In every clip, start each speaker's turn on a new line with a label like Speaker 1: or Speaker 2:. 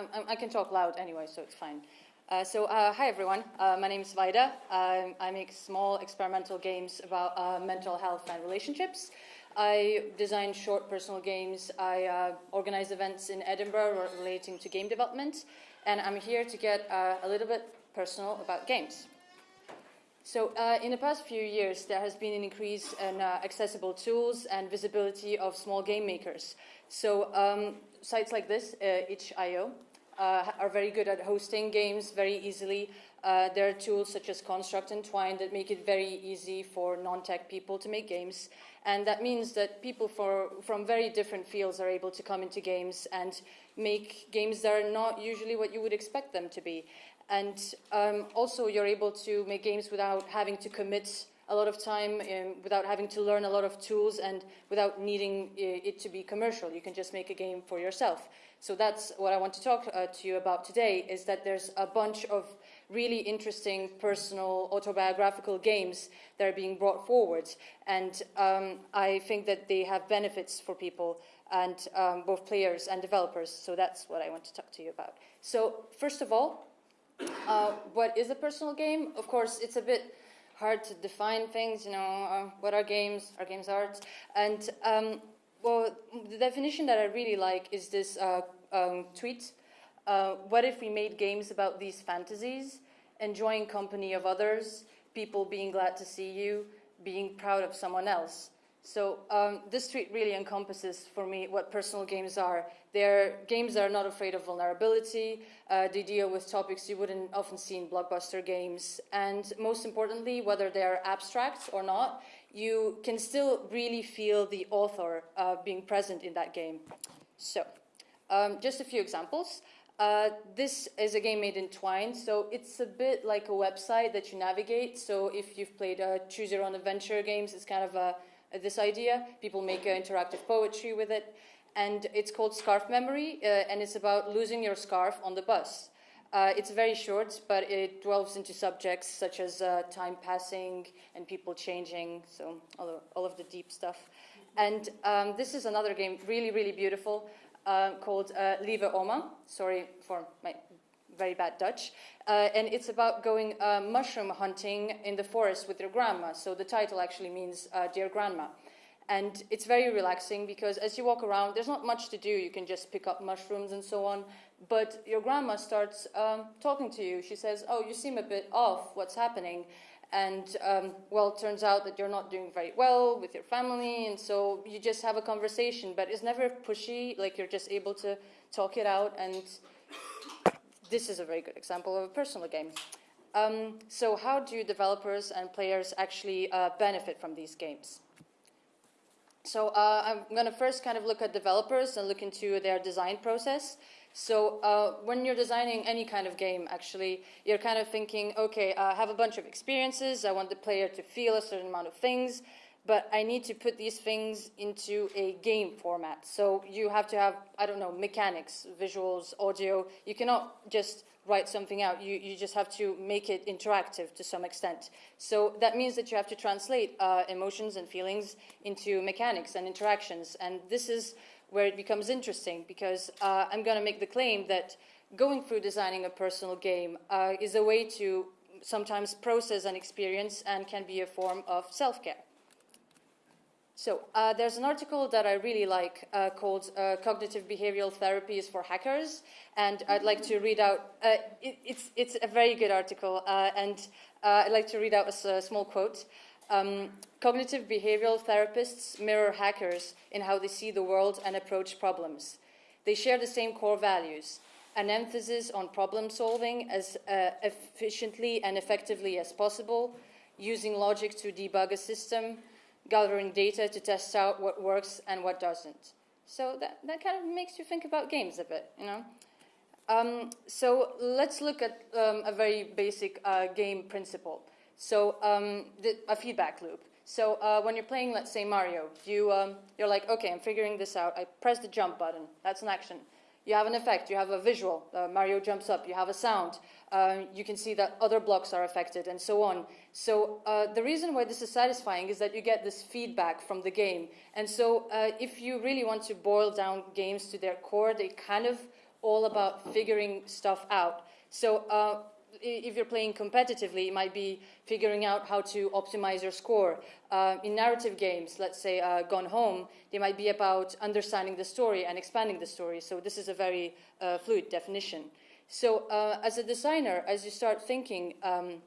Speaker 1: I, I can talk loud anyway, so it's fine. Uh, so, uh, hi everyone. Uh, my name is Vaida. Um, I make small experimental games about uh, mental health and relationships. I design short personal games. I uh, organize events in Edinburgh relating to game development. And I'm here to get uh, a little bit personal about games. So, in the past few years, there has been an increase in accessible tools and visibility of small game makers. So, um, sites like this, itch.io, uh, are very good at hosting games very easily. Uh, there are tools such as Construct and Twine that make it very easy for non-tech people to make games. And that means that people for, from very different fields are able to come into games and make games that are not usually what you would expect them to be. And um, also you're able to make games without having to commit a lot of time um, without having to learn a lot of tools and without needing uh, it to be commercial. You can just make a game for yourself. So that's what I want to talk uh, to you about today, is that there's a bunch of really interesting personal autobiographical games that are being brought forward. And um, I think that they have benefits for people and um, both players and developers. So that's what I want to talk to you about. So first of all, uh, what is a personal game? Of course, it's a bit hard to define things, you know, uh, what are games, are games art? And, um, well, the definition that I really like is this uh, um, tweet. Uh, what if we made games about these fantasies, enjoying company of others, people being glad to see you, being proud of someone else? So um, this tweet really encompasses for me what personal games are. They're games that are not afraid of vulnerability. Uh, they deal with topics you wouldn't often see in blockbuster games. And most importantly, whether they're abstract or not, you can still really feel the author uh, being present in that game. So um, just a few examples. Uh, this is a game made in Twine, so it's a bit like a website that you navigate. So if you've played uh, Choose Your Own Adventure games, it's kind of a this idea. People make uh, interactive poetry with it. And it's called Scarf Memory, uh, and it's about losing your scarf on the bus. Uh, it's very short, but it delves into subjects such as uh, time passing and people changing, so all of, all of the deep stuff. And um, this is another game, really, really beautiful, uh, called uh, Lieve Oma. Sorry for my very bad Dutch. Uh, and it's about going uh, mushroom hunting in the forest with your grandma. So the title actually means uh, Dear Grandma. And it's very relaxing because as you walk around, there's not much to do. You can just pick up mushrooms and so on. But your grandma starts um, talking to you. She says, Oh, you seem a bit off. What's happening? And um, well, it turns out that you're not doing very well with your family. And so you just have a conversation, but it's never pushy. Like you're just able to talk it out and this is a very good example of a personal game. Um, so how do developers and players actually uh, benefit from these games? So uh, I'm going to first kind of look at developers and look into their design process. So uh, when you're designing any kind of game, actually, you're kind of thinking, okay, I have a bunch of experiences. I want the player to feel a certain amount of things but I need to put these things into a game format. So you have to have, I don't know, mechanics, visuals, audio. You cannot just write something out. You, you just have to make it interactive to some extent. So that means that you have to translate uh, emotions and feelings into mechanics and interactions. And this is where it becomes interesting because uh, I'm going to make the claim that going through designing a personal game uh, is a way to sometimes process an experience and can be a form of self-care. So uh, there's an article that I really like uh, called uh, Cognitive Behavioral Therapy is for Hackers, and I'd like to read out, uh, it, it's, it's a very good article, uh, and uh, I'd like to read out a, a small quote. Um, Cognitive behavioral therapists mirror hackers in how they see the world and approach problems. They share the same core values, an emphasis on problem solving as efficiently and effectively as possible, using logic to debug a system, gathering data to test out what works and what doesn't. So that, that kind of makes you think about games a bit, you know? Um, so let's look at um, a very basic uh, game principle. So um, the, a feedback loop. So uh, when you're playing, let's say Mario, you, um, you're like, okay, I'm figuring this out. I press the jump button. That's an action. You have an effect, you have a visual, uh, Mario jumps up, you have a sound, uh, you can see that other blocks are affected, and so on. So uh, the reason why this is satisfying is that you get this feedback from the game. And so uh, if you really want to boil down games to their core, they kind of all about figuring stuff out. So uh, if you're playing competitively, it might be figuring out how to optimize your score. Uh, in narrative games, let's say uh, Gone Home, they might be about understanding the story and expanding the story. So this is a very uh, fluid definition. So uh, as a designer, as you start thinking um,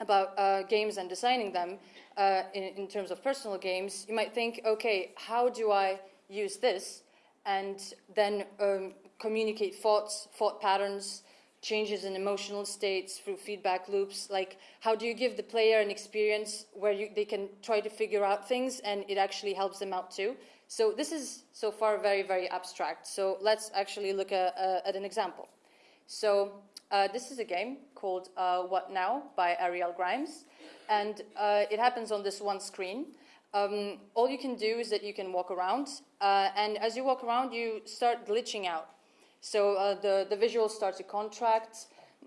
Speaker 1: about uh, games and designing them uh, in, in terms of personal games, you might think, okay, how do I use this and then um, communicate thoughts, thought patterns, changes in emotional states through feedback loops like how do you give the player an experience where you, they can try to figure out things and it actually helps them out too? So this is so far very very abstract. So let's actually look at, uh, at an example. So uh, this is a game called uh, what now by ariel grimes. And uh, it happens on this one screen. Um, all you can do is that you can walk around uh, and as you walk around you start glitching out so uh, the, the visuals start to contract,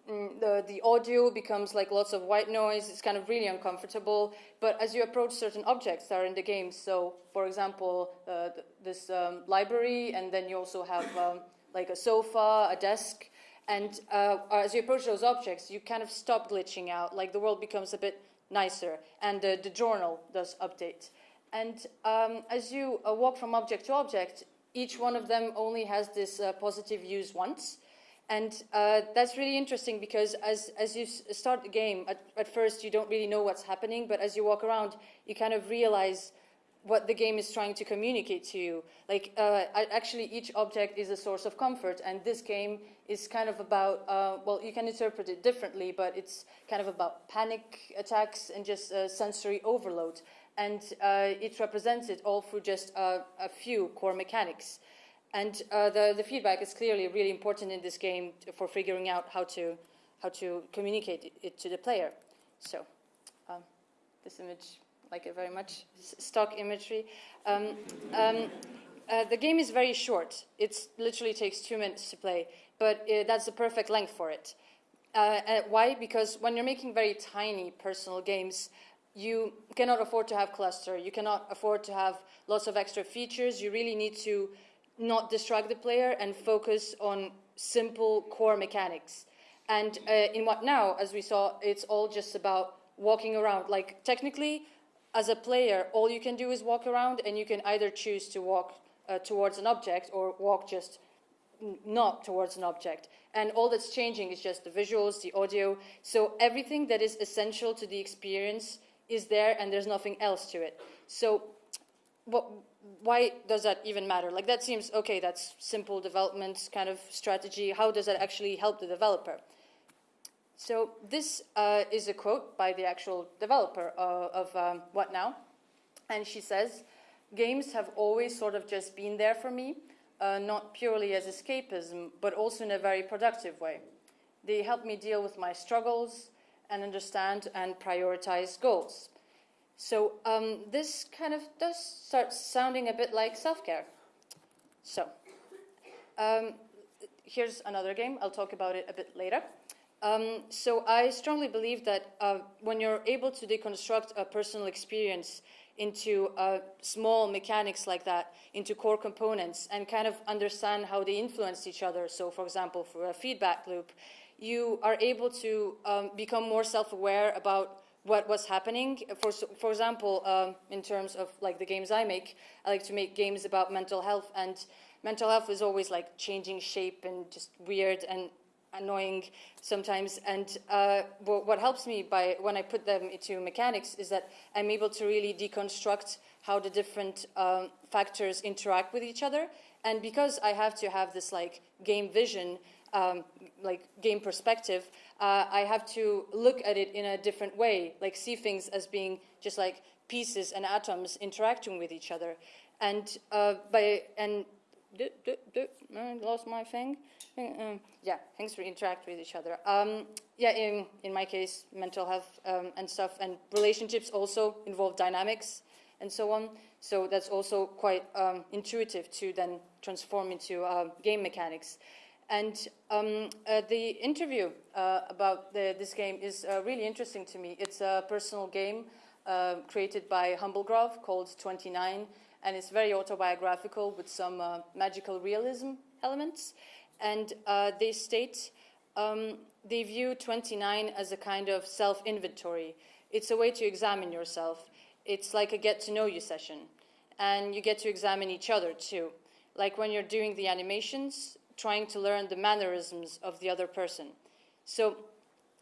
Speaker 1: mm, the, the audio becomes like lots of white noise, it's kind of really uncomfortable. But as you approach certain objects that are in the game, so for example, uh, th this um, library, and then you also have um, like a sofa, a desk, and uh, as you approach those objects, you kind of stop glitching out, like the world becomes a bit nicer, and the, the journal does update. And um, as you uh, walk from object to object, each one of them only has this uh, positive use once. And uh, that's really interesting because as, as you start the game, at, at first you don't really know what's happening, but as you walk around, you kind of realize what the game is trying to communicate to you. Like, uh, actually, each object is a source of comfort, and this game is kind of about, uh, well, you can interpret it differently, but it's kind of about panic attacks and just uh, sensory overload and uh, it represents it all through just a few core mechanics. And uh, the, the feedback is clearly really important in this game for figuring out how to, how to communicate it to the player. So um, this image, like it very much, stock imagery. Um, um, uh, the game is very short. It literally takes two minutes to play, but uh, that's the perfect length for it. Uh, why? Because when you're making very tiny personal games, you cannot afford to have cluster. You cannot afford to have lots of extra features. You really need to not distract the player and focus on simple core mechanics. And uh, in what now, as we saw, it's all just about walking around. Like technically, as a player, all you can do is walk around, and you can either choose to walk uh, towards an object or walk just not towards an object. And all that's changing is just the visuals, the audio. So everything that is essential to the experience is there and there's nothing else to it. So what, why does that even matter? Like that seems, okay, that's simple development kind of strategy. How does that actually help the developer? So this uh, is a quote by the actual developer uh, of um, What Now? And she says, games have always sort of just been there for me, uh, not purely as escapism, but also in a very productive way. They help me deal with my struggles, and understand and prioritize goals. So um, this kind of does start sounding a bit like self-care. So um, here's another game. I'll talk about it a bit later. Um, so I strongly believe that uh, when you're able to deconstruct a personal experience into uh, small mechanics like that, into core components, and kind of understand how they influence each other. So, for example, for a feedback loop, you are able to um, become more self-aware about what was happening. For, for example, um, in terms of like the games I make, I like to make games about mental health and mental health is always like changing shape and just weird and annoying sometimes. And uh, what helps me by when I put them into mechanics is that I'm able to really deconstruct how the different um, factors interact with each other. And because I have to have this like game vision, um, like game perspective, uh, I have to look at it in a different way, like see things as being just like pieces and atoms interacting with each other. And uh, by and I lost my thing. Um, yeah, things interact with each other. Um, yeah, in in my case, mental health um, and stuff, and relationships also involve dynamics and so on. So that's also quite um, intuitive to then transform into uh, game mechanics. And um, uh, the interview uh, about the, this game is uh, really interesting to me. It's a personal game uh, created by Humblegrove called 29, and it's very autobiographical with some uh, magical realism elements. and uh, they state um, they view 29 as a kind of self-inventory. It's a way to examine yourself. It's like a get-to-know-you session, and you get to examine each other too. Like when you're doing the animations, trying to learn the mannerisms of the other person. So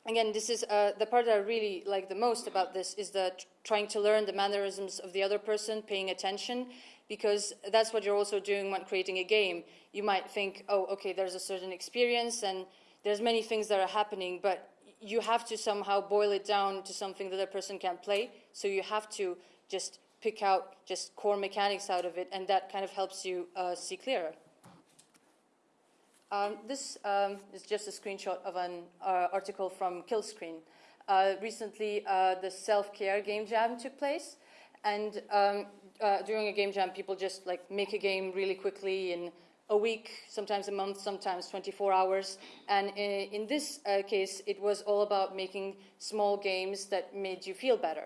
Speaker 1: again, this is uh, the part that I really like the most about this is the trying to learn the mannerisms of the other person, paying attention, because that's what you're also doing when creating a game. You might think, oh, okay, there's a certain experience and there's many things that are happening, but you have to somehow boil it down to something that a person can play. So you have to just pick out just core mechanics out of it, and that kind of helps you uh, see clearer. Um, this um, is just a screenshot of an uh, article from Killscreen. Uh, recently, uh, the self-care game jam took place, and um, uh, during a game jam, people just like make a game really quickly in a week, sometimes a month, sometimes 24 hours. And in, in this uh, case, it was all about making small games that made you feel better.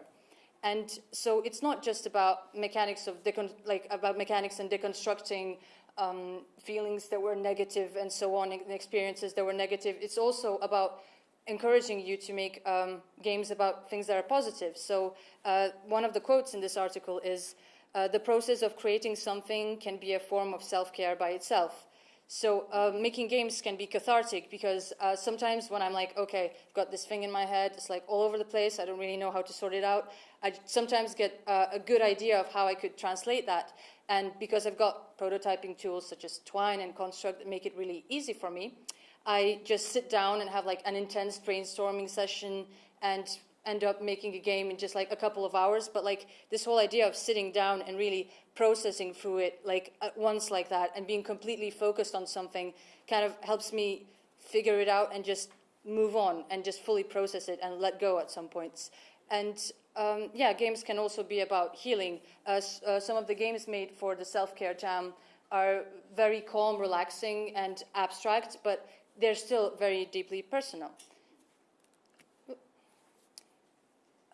Speaker 1: And so it's not just about mechanics of like about mechanics and deconstructing um, feelings that were negative and so on, and experiences that were negative. It's also about encouraging you to make um, games about things that are positive. So uh, one of the quotes in this article is, uh, the process of creating something can be a form of self-care by itself. So uh, making games can be cathartic because uh, sometimes when I'm like, okay, I've got this thing in my head, it's like all over the place, I don't really know how to sort it out, I sometimes get uh, a good idea of how I could translate that. And because I've got prototyping tools such as Twine and Construct that make it really easy for me, I just sit down and have like an intense brainstorming session and end up making a game in just like a couple of hours. But like this whole idea of sitting down and really processing through it like at once like that and being completely focused on something kind of helps me figure it out and just move on and just fully process it and let go at some points. And um, yeah, games can also be about healing. Uh, uh, some of the games made for the self-care jam are very calm, relaxing, and abstract, but they're still very deeply personal.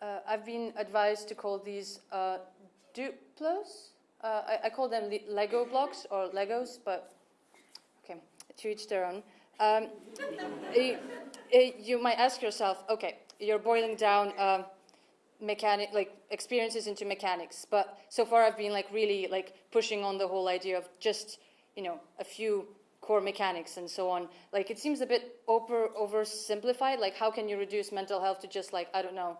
Speaker 1: Uh, I've been advised to call these uh, Duplos. Uh, I, I, call them Lego blocks or Legos, but okay, to each their own. Um, you might ask yourself, okay, you're boiling down um, mechanic like experiences into mechanics. But so far i've been like really like pushing on the whole idea of just you know a few core mechanics and so on. Like it seems a bit over oversimplified. Like how can you reduce mental health to just like i don't know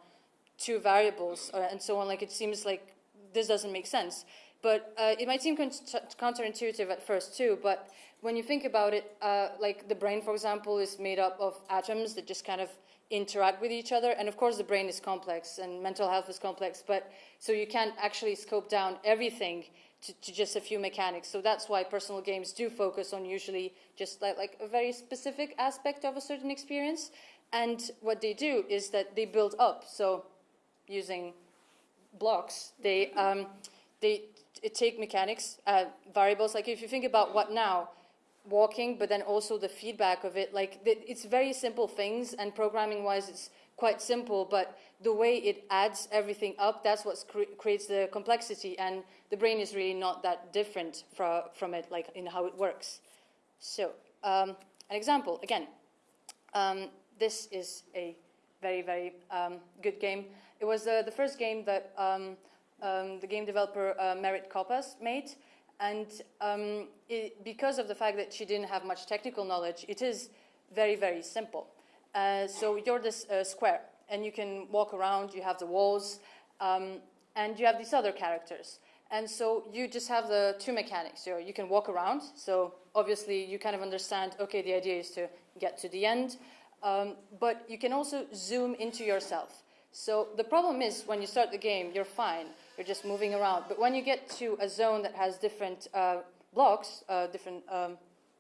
Speaker 1: two variables or, and so on? Like it seems like this doesn't make sense. But uh, it might seem counterintuitive at first too but when you think about it uh, like the brain for example is made up of atoms that just kind of interact with each other. And of course, the brain is complex and mental health is complex, but so you can't actually scope down everything to, to just a few mechanics. So that's why personal games do focus on usually just like, like a very specific aspect of a certain experience. And what they do is that they build up. So using blocks, they, um, they take mechanics, uh, variables. Like if you think about what now, walking, but then also the feedback of it. Like it's very simple things, and programming wise, it's quite simple. But the way it adds everything up, that's what cre creates the complexity. And the brain is really not that different from from it, like in how it works. So um, an example again. Um, this is a very very um, good game. It was uh, the first game that um, um, the game developer uh, Merritt Kopas made. And um, it, because of the fact that she didn't have much technical knowledge, it is very, very simple. Uh, so you're this uh, square, and you can walk around, you have the walls, um, and you have these other characters. And so you just have the two mechanics. So you can walk around, so obviously you kind of understand, okay, the idea is to get to the end, um, but you can also zoom into yourself. So the problem is when you start the game, you're fine you're just moving around. But when you get to a zone that has different uh, blocks, uh, different um,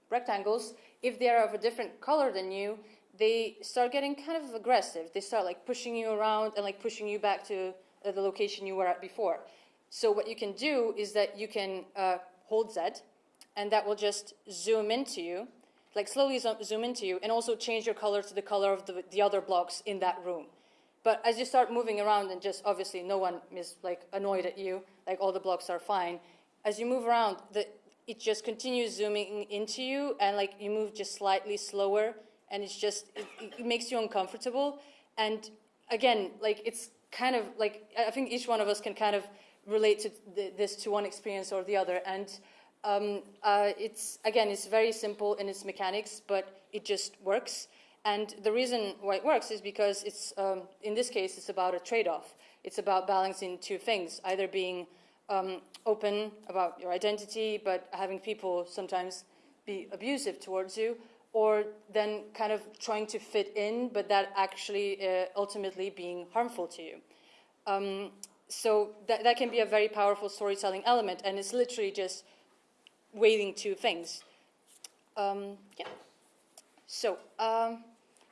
Speaker 1: rectangles, if they are of a different color than you, they start getting kind of aggressive. They start like pushing you around and like pushing you back to uh, the location you were at before. So what you can do is that you can uh, hold Z, and that will just zoom into you, like slowly zoom into you, and also change your color to the color of the, the other blocks in that room. But as you start moving around and just obviously no one is like annoyed at you, like all the blocks are fine. As you move around, the, it just continues zooming into you, and like you move just slightly slower, and it's just it, it makes you uncomfortable. And again, like it's kind of like I think each one of us can kind of relate to this to one experience or the other, and um, uh, it's again it's very simple in its mechanics, but it just works. And the reason why it works is because it's um, in this case it's about a trade-off. It's about balancing two things, either being um, open about your identity, but having people sometimes be abusive towards you, or then kind of trying to fit in, but that actually uh, ultimately being harmful to you. Um, so that, that can be a very powerful storytelling element, and it's literally just weighing two things. Um, yeah. So um,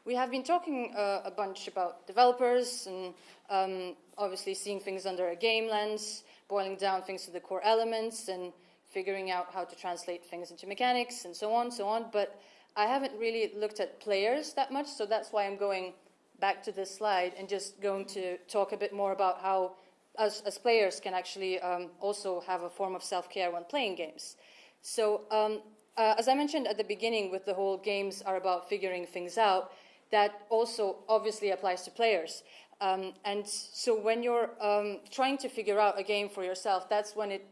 Speaker 1: we have been talking uh, a bunch about developers and um, obviously seeing things under a game lens, boiling down things to the core elements and figuring out how to translate things into mechanics and so on, so on. But I haven't really looked at players that much, so that's why I'm going back to this slide and just going to talk a bit more about how us as players can actually um, also have a form of self-care when playing games. So um, uh, as I mentioned at the beginning with the whole games are about figuring things out, that also obviously applies to players. Um, and so when you're um, trying to figure out a game for yourself, that's when it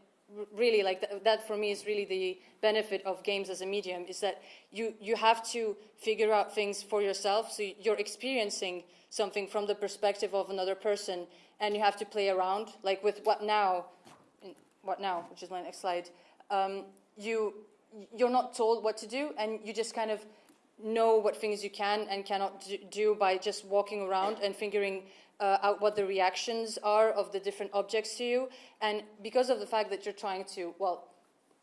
Speaker 1: really, like, th that for me is really the benefit of games as a medium, is that you, you have to figure out things for yourself, so you're experiencing something from the perspective of another person, and you have to play around, like with What Now, What Now, which is my next slide, um, you, you're not told what to do, and you just kind of know what things you can and cannot do by just walking around and figuring uh, out what the reactions are of the different objects to you. And because of the fact that you're trying to, well,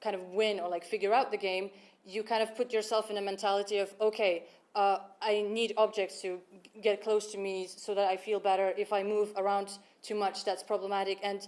Speaker 1: kind of win or like figure out the game, you kind of put yourself in a mentality of, okay, uh, I need objects to get close to me so that I feel better. If I move around too much, that's problematic. And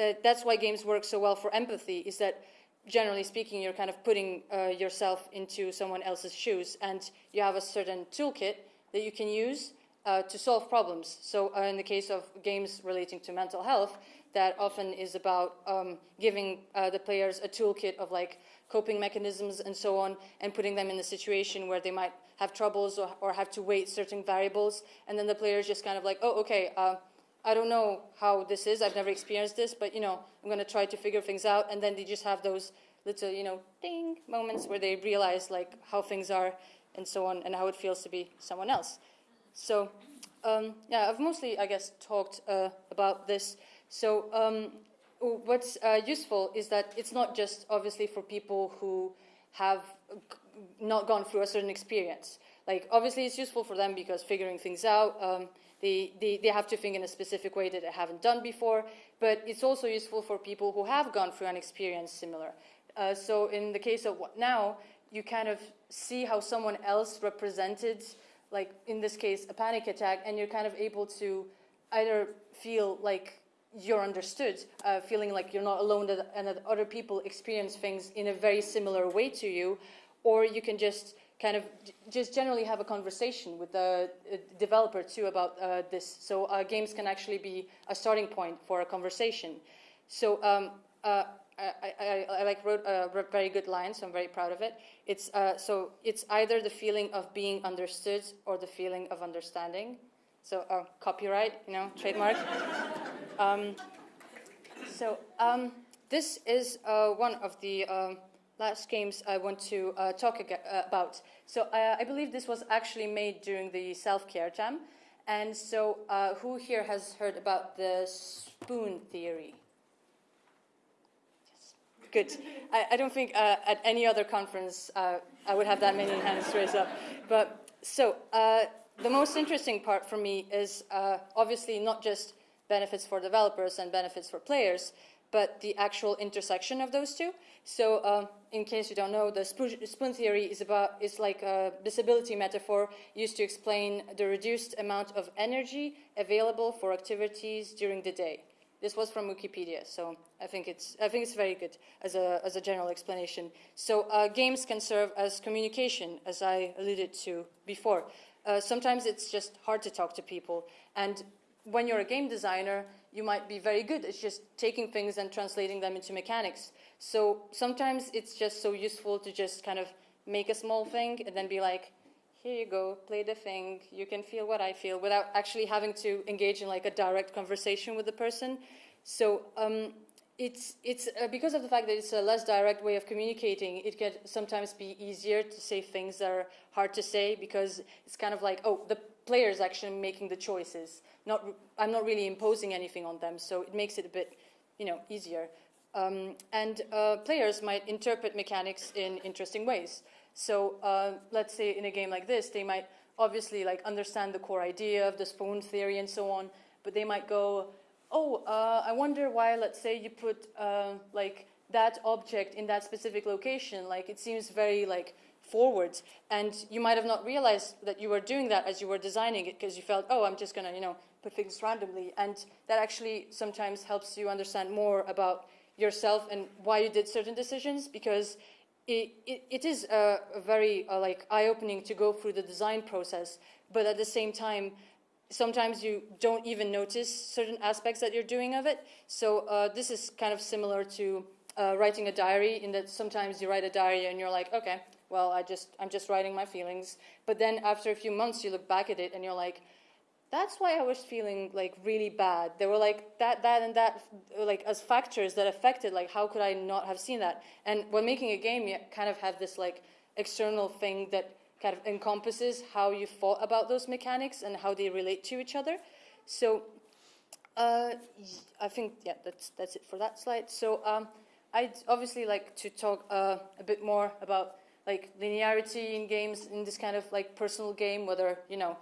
Speaker 1: uh, that's why games work so well for empathy, is that generally speaking, you're kind of putting uh, yourself into someone else's shoes, and you have a certain toolkit that you can use uh, to solve problems. So uh, in the case of games relating to mental health, that often is about um, giving uh, the players a toolkit of like coping mechanisms and so on, and putting them in a situation where they might have troubles or, or have to weight certain variables, and then the players just kind of like, oh, okay, uh, I don't know how this is. I've never experienced this, but you know, I'm going to try to figure things out. And then they just have those little, you know, ding moments where they realize like how things are and so on, and how it feels to be someone else. So, um, yeah, I've mostly, I guess, talked uh, about this. So, um, what's uh, useful is that it's not just obviously for people who have not gone through a certain experience. Like, obviously, it's useful for them because figuring things out. Um, they, they, they have to think in a specific way that they haven't done before, but it's also useful for people who have gone through an experience similar. Uh, so in the case of what now, you kind of see how someone else represented, like in this case, a panic attack, and you're kind of able to either feel like you're understood, uh, feeling like you're not alone and that other people experience things in a very similar way to you, or you can just kind of just generally have a conversation with the developer too about uh, this. So uh, games can actually be a starting point for a conversation. So um, uh, I, I, I, like wrote a very good line, so I'm very proud of it. It's uh, so it's either the feeling of being understood or the feeling of understanding. So uh, copyright, you know, trademark. um, so um, this is uh, one of the um, last games I want to uh, talk uh, about. So uh, I believe this was actually made during the self-care jam. And so uh, who here has heard about the spoon theory? Yes. Good. I, I don't think uh, at any other conference uh, I would have that many hands raised up. But so the most interesting part for me is obviously not just benefits for developers and benefits for players, but the actual intersection of those two. So um, in case you don't know, the spoon theory is, about, is like a disability metaphor used to explain the reduced amount of energy available for activities during the day. This was from Wikipedia, so I think it's, I think it's very good as a, as a general explanation. So uh, games can serve as communication, as I alluded to before. Uh, sometimes it's just hard to talk to people, and when you're a game designer, you might be very good at just taking things and translating them into mechanics. So sometimes it's just so useful to just kind of make a small thing and then be like, here you go, play the thing, you can feel what I feel without actually having to engage in like a direct conversation with the person. So um, it's, it's uh, because of the fact that it's a less direct way of communicating, it can sometimes be easier to say things that are hard to say because it's kind of like, oh, the player is actually making the choices. Not, I'm not really imposing anything on them, so it makes it a bit, you know, easier. Um, and uh, players might interpret mechanics in interesting ways. So uh, let's say in a game like this, they might obviously like understand the core idea of the spoon theory and so on, but they might go, oh, uh, I wonder why, let's say, you put uh, like that object in that specific location. Like it seems very like forward, and you might have not realized that you were doing that as you were designing it because you felt, oh, I'm just gonna, you know, put things randomly, and that actually sometimes helps you understand more about yourself and why you did certain decisions because it, it, it is a, a very uh, like eye-opening to go through the design process, but at the same time, sometimes you don't even notice certain aspects that you're doing of it. So uh, this is kind of similar to uh, writing a diary in that sometimes you write a diary and you're like, okay, well, I just, I'm just writing my feelings. But then after a few months, you look back at it and you're like, that's why I was feeling like really bad. There were like that, that, and that, like as factors that affected. Like, how could I not have seen that? And when making a game, you kind of have this like external thing that kind of encompasses how you thought about those mechanics and how they relate to each other. So uh, I think, yeah, that's, that's it for that slide. So um, I'd obviously like to talk uh, a bit more about like linearity in games in this kind of like personal game, whether, you know,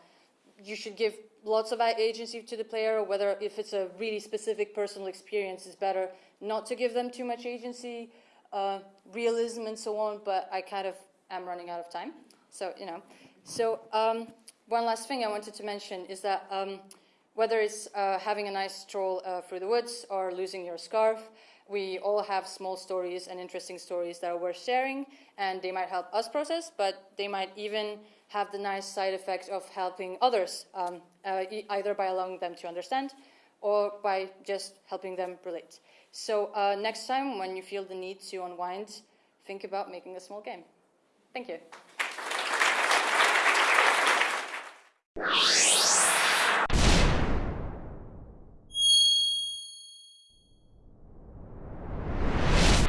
Speaker 1: you should give lots of agency to the player, or whether if it's a really specific personal experience, it's better not to give them too much agency, uh, realism and so on, but I kind of am running out of time. So, you know. So, um, one last thing I wanted to mention is that um, whether it's uh, having a nice stroll uh, through the woods or losing your scarf, we all have small stories and interesting stories that are worth sharing, and they might help us process, but they might even have the nice side effect of helping others, um, uh, either by allowing them to understand or by just helping them relate. So uh, next time when you feel the need to unwind, think about making a small game. Thank you.